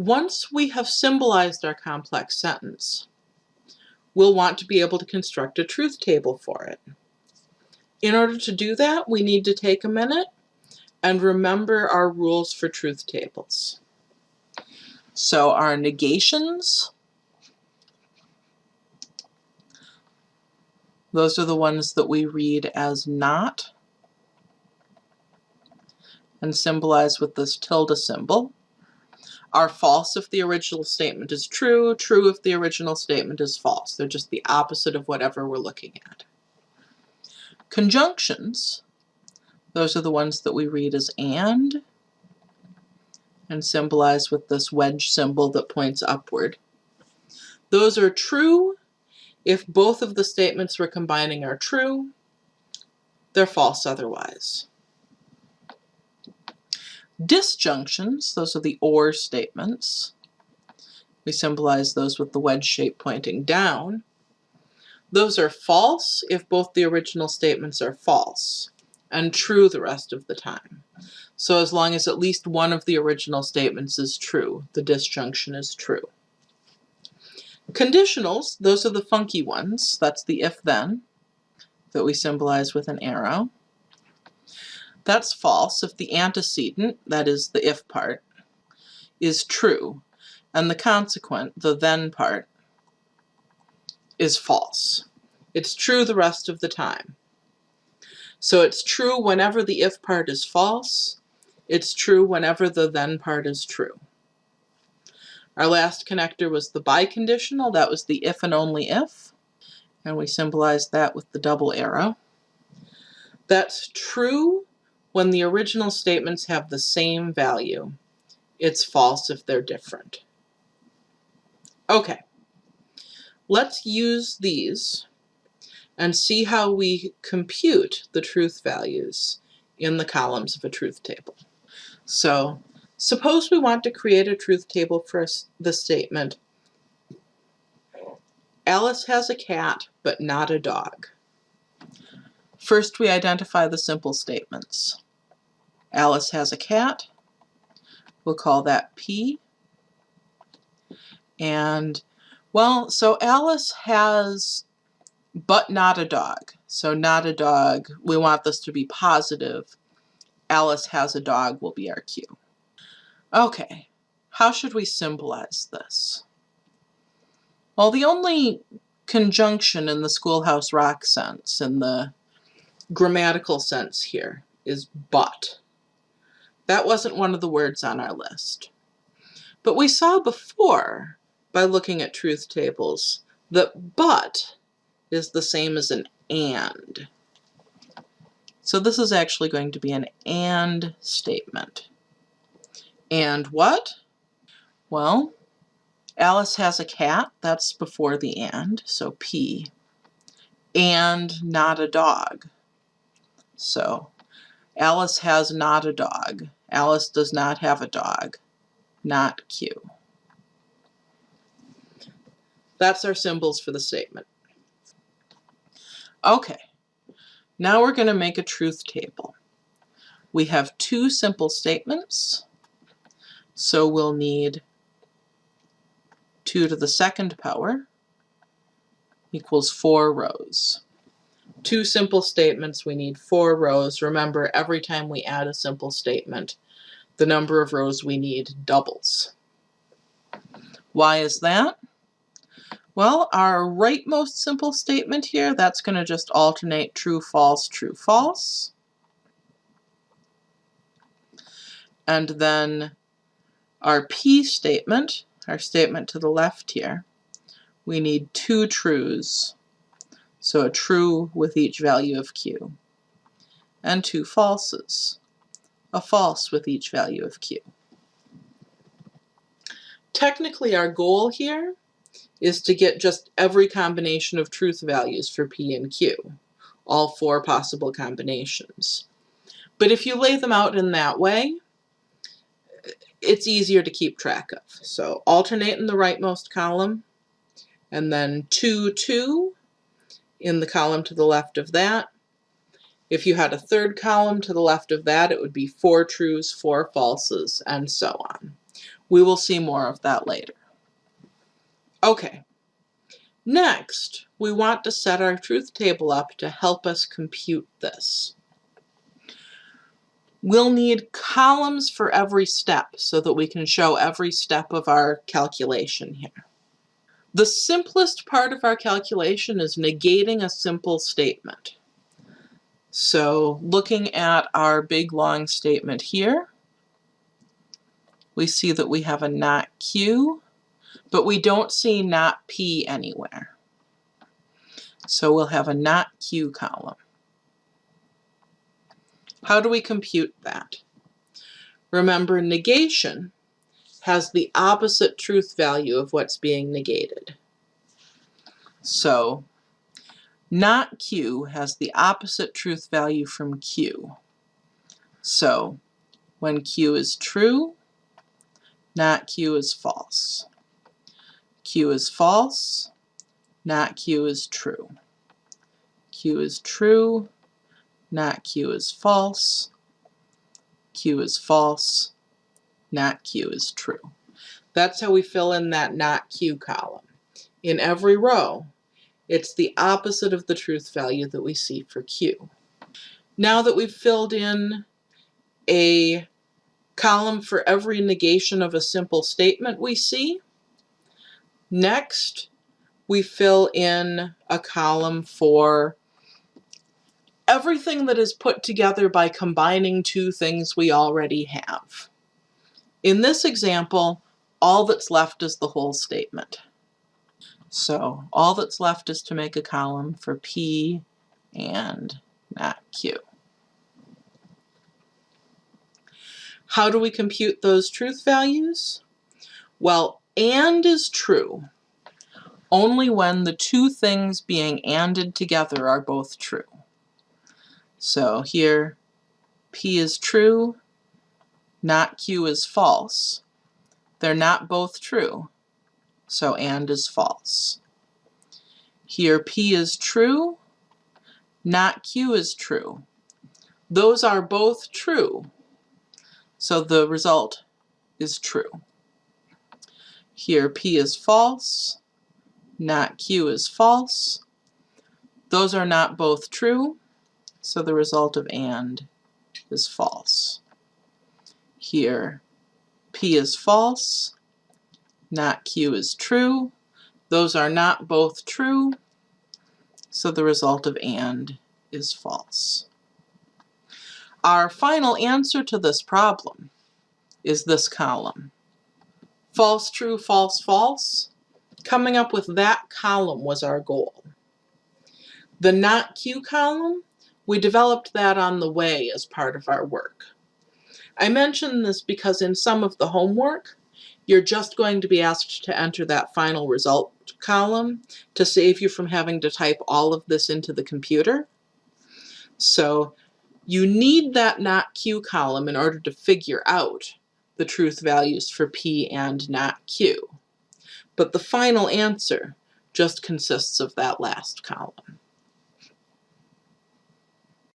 Once we have symbolized our complex sentence, we'll want to be able to construct a truth table for it. In order to do that, we need to take a minute and remember our rules for truth tables. So our negations, those are the ones that we read as not and symbolize with this tilde symbol are false if the original statement is true, true if the original statement is false. They're just the opposite of whatever we're looking at. Conjunctions, those are the ones that we read as and and symbolize with this wedge symbol that points upward. Those are true if both of the statements we're combining are true. They're false otherwise. Disjunctions, those are the or statements. We symbolize those with the wedge shape pointing down. Those are false if both the original statements are false, and true the rest of the time. So as long as at least one of the original statements is true, the disjunction is true. Conditionals, those are the funky ones. That's the if-then that we symbolize with an arrow. That's false if the antecedent, that is the if part, is true, and the consequent, the then part, is false. It's true the rest of the time. So it's true whenever the if part is false, it's true whenever the then part is true. Our last connector was the biconditional, that was the if and only if, and we symbolized that with the double arrow. That's true when the original statements have the same value. It's false if they're different. Okay, let's use these and see how we compute the truth values in the columns of a truth table. So suppose we want to create a truth table for the statement, Alice has a cat, but not a dog. First, we identify the simple statements. Alice has a cat. We'll call that P. And, well, so Alice has but not a dog. So not a dog, we want this to be positive. Alice has a dog will be our Q. Okay, how should we symbolize this? Well, the only conjunction in the Schoolhouse Rock sense, in the grammatical sense here is but. That wasn't one of the words on our list. But we saw before, by looking at truth tables, that but is the same as an and. So this is actually going to be an and statement. And what? Well, Alice has a cat, that's before the and, so P. And not a dog. So Alice has not a dog. Alice does not have a dog. Not Q. That's our symbols for the statement. Okay, now we're going to make a truth table. We have two simple statements, so we'll need 2 to the second power equals 4 rows two simple statements, we need four rows. Remember, every time we add a simple statement, the number of rows we need doubles. Why is that? Well, our rightmost simple statement here, that's going to just alternate true, false, true, false. And then our P statement, our statement to the left here, we need two trues so a true with each value of q, and two falses, a false with each value of q. Technically our goal here is to get just every combination of truth values for p and q, all four possible combinations. But if you lay them out in that way, it's easier to keep track of. So alternate in the rightmost column, and then 2, 2, in the column to the left of that. If you had a third column to the left of that, it would be four trues, four falses, and so on. We will see more of that later. Okay. Next, we want to set our truth table up to help us compute this. We'll need columns for every step so that we can show every step of our calculation here. The simplest part of our calculation is negating a simple statement. So looking at our big long statement here, we see that we have a not Q, but we don't see not P anywhere. So we'll have a not Q column. How do we compute that? Remember, negation has the opposite truth value of what's being negated. So not Q has the opposite truth value from Q. So when Q is true, not Q is false. Q is false, not Q is true. Q is true, not Q is false. Q is false, not Q is true. That's how we fill in that not Q column. In every row, it's the opposite of the truth value that we see for Q. Now that we've filled in a column for every negation of a simple statement we see, next we fill in a column for everything that is put together by combining two things we already have. In this example, all that's left is the whole statement. So all that's left is to make a column for P and not Q. How do we compute those truth values? Well, AND is true only when the two things being ANDed together are both true. So here, P is true, not Q is false. They're not both true, so AND is false. Here, P is true, not Q is true. Those are both true, so the result is true. Here, P is false, not Q is false. Those are not both true, so the result of AND is false. Here, P is false, not Q is true. Those are not both true, so the result of AND is false. Our final answer to this problem is this column. False, true, false, false. Coming up with that column was our goal. The not Q column we developed that on the way as part of our work. I mention this because in some of the homework, you're just going to be asked to enter that final result column to save you from having to type all of this into the computer. So you need that not Q column in order to figure out the truth values for P and not Q. But the final answer just consists of that last column.